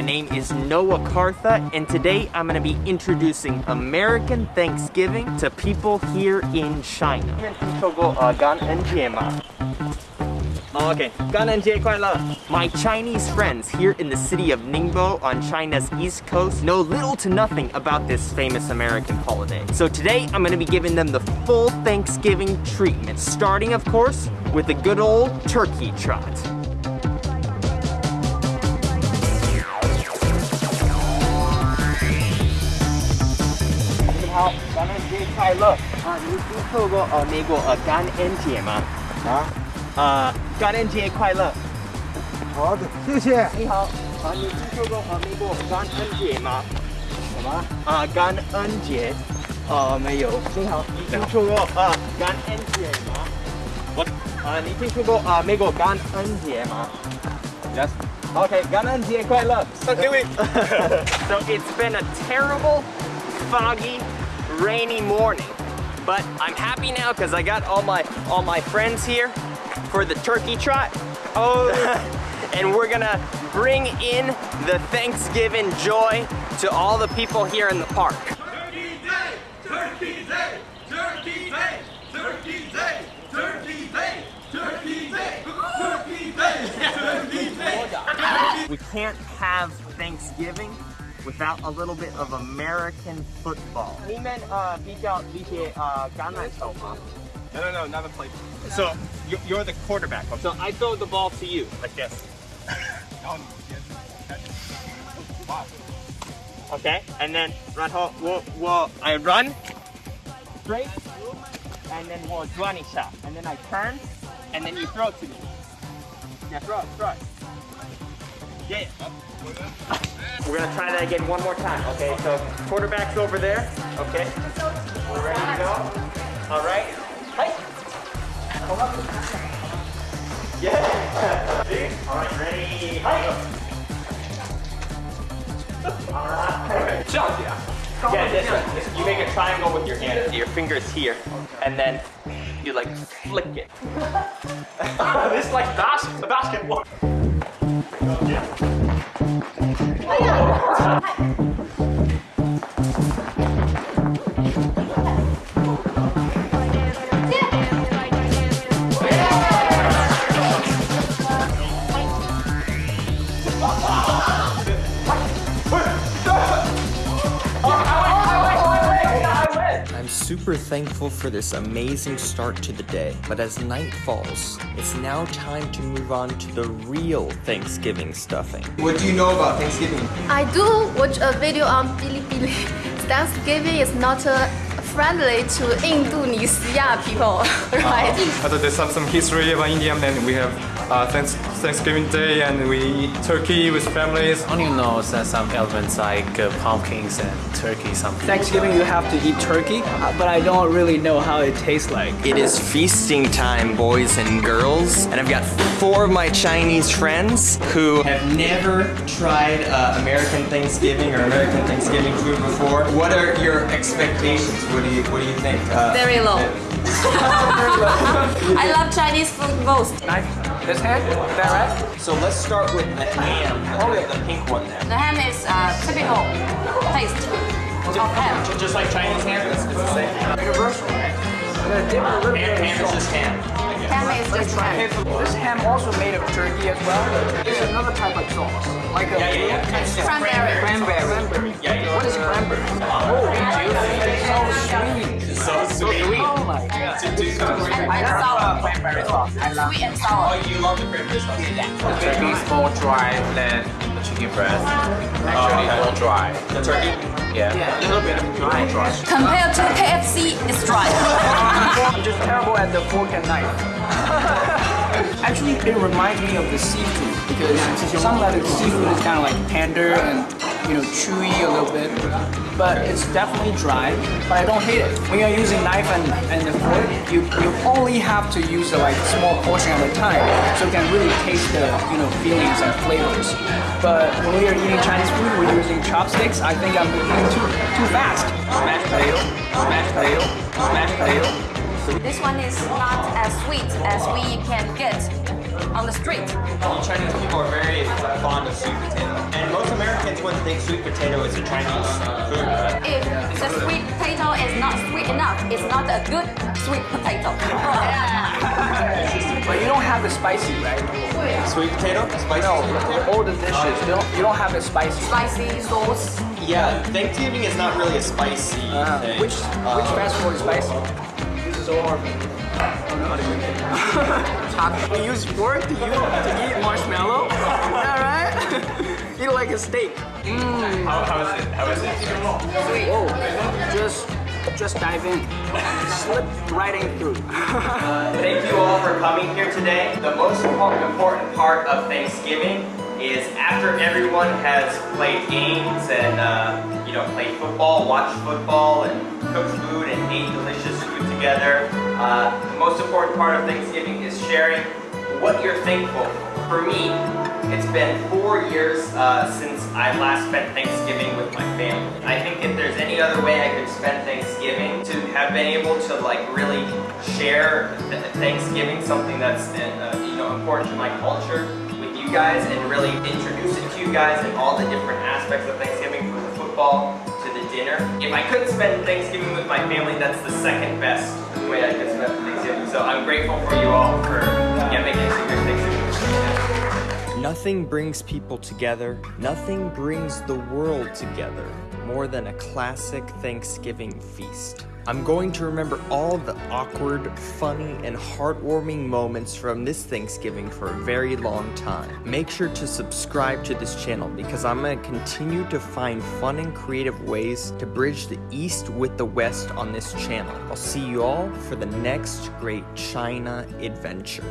My name is Noah Cartha, and today I'm gonna be introducing American Thanksgiving to people here in China. Okay, 感恩节快乐! My Chinese friends here in the city of Ningbo on China's east coast know little to nothing about this famous American holiday. So today I'm gonna be giving them the full Thanksgiving treatment, starting of course with the good old turkey trot. 好，感恩节快乐啊！你听说过呃美国呃感恩节吗？啊，呃，感恩节快乐！好的，谢谢。你好，啊，你听说过呃美国感恩节吗？什么？啊，感恩节。啊，没有。你好，你听说过呃感恩节吗？我啊，你听说过呃美国感恩节吗 Yes. Okay, 感恩节快乐。 So do it. So it's been a terrible, foggy, rainy morning. But I'm happy now because I got all my all my friends here for the turkey trot. Oh, and we're gonna bring in the Thanksgiving joy to all the people here in the park. Turkey Day! Turkey Day! Turkey Day! Turkey Day! Turkey Day! Turkey Day! Turkey Day! Turkey Day! We can't have Thanksgiving without a little bit of American football. 你们呃比较理解呃橄榄球吗？ No, no, no, not a play. So you're, you're the quarterback. Okay. So I throw the ball to you like this. Oh, wow. Okay, and then run home. We'll, we'll, I run straight, and then we'll run a shot. And then I turn, and then you throw it to me. Yeah, throw it, throw it. Yeah. yeah. We're gonna try that again one more time. Okay, so quarterback's over there. Okay, we're ready to go. All right. Hey. Come up. Yeah. See? All right, ready. Hey. Yeah, this one. You make a triangle with your hand. Your fingers here, and then you like flick it. this is like bas- basketball. はい。Super thankful for this amazing start to the day, but as night falls, it's now time to move on to the real Thanksgiving stuffing. What do you know about Thanksgiving? I do watch a video on Bilibili. Thanksgiving is not uh, friendly to Indonesia people, right? Uh, there's some, some history about India, and we have uh, thanks, Thanksgiving Day, and we eat turkey with families. only knows that some elements like uh, pumpkins and turkey something. Thanksgiving you have to eat turkey, uh, but I don't really know how it tastes like. It is feasting time, boys and girls, and I've got four of my Chinese friends who have never tried uh, American Thanksgiving or American Thanksgiving food before. What are your expectations? What do you What do you think? Uh, Very low. I love Chinese food most. This hand? Is that right? So let's start with the ham. Oh, the pink one there. The ham is uh, typical taste of ham. Just like Chinese ham, it's, it's the same. Universal. I'm dip a little Ham, bit ham is just ham. Ham is just ham. This ham also made of turkey as well. It's another type of sauce. Like a Yeah, yeah, yeah. It's just Cranberry. cranberry. Yeah, yeah. What is cranberry? Oh, it's so sweet. It's so sweet. Oh my god. And sour. cranberry sauce. I love Sweet and sour. Oh, you love the cranberry sauce. The turkey is more dry than the chicken breast. Actually, okay. more dry. The turkey? Yeah. Yeah, a little bit of dry. dry. Compared to KFC, it's dry. I'm just terrible at the fork and knife. Actually, it reminds me of the seafood because some of the seafood is kind of like tender and you know chewy a little bit, but it's definitely dry. But I don't hate it. When you're using knife and, and the fork, you you only have to use a like small portion at a time, so you can really taste the you know feelings and flavors. But when we are eating Chinese food, we're using chopsticks. I think I'm eating too too fast. Mashed potato, mashed potato, mashed potato. This one is not as sweet as we can get on the street. Chinese people are very fond of sweet potato. And most American everyone think sweet potato is a Chinese food, but If the sweet potato is not sweet enough, it's not a good sweet potato. But you don't have the spicy, right? sweet potato, spicy. No, all the dishes, you don't, you don't have the spicy. Spicy sauce. Yeah, Thanksgiving is not really a spicy Uh, thing. which which fast food is spicy? This is all hard. You use fork to, use, to eat marshmallow? Like a steak. How, how is it? How is it? Whoa, just just dive in. Slip right in through. Thank you all for coming here today. The most important part of Thanksgiving is after everyone has played games and uh, you know played football, watched football, and cooked food and ate delicious food together. Uh, the most important part of Thanksgiving is sharing what you're thankful for. For me, it's been four years uh, since I last spent Thanksgiving with my family. I think if there's any other way I could spend Thanksgiving, to have been able to like really share th- Thanksgiving, something that's uh, you know important to my culture, with you guys, and really introduce it to you guys and all the different aspects of Thanksgiving, from the football to the dinner. If I couldn't spend Thanksgiving with my family, that's the second best way I could spend Thanksgiving. So I'm grateful for you all for yeah, making this a great Thanksgiving. Nothing brings people together, nothing brings the world together more than a classic Thanksgiving feast. I'm going to remember all the awkward, funny, and heartwarming moments from this Thanksgiving for a very long time. Make sure to subscribe to this channel because I'm going to continue to find fun and creative ways to bridge the East with the West on this channel. I'll see you all for the next great China adventure.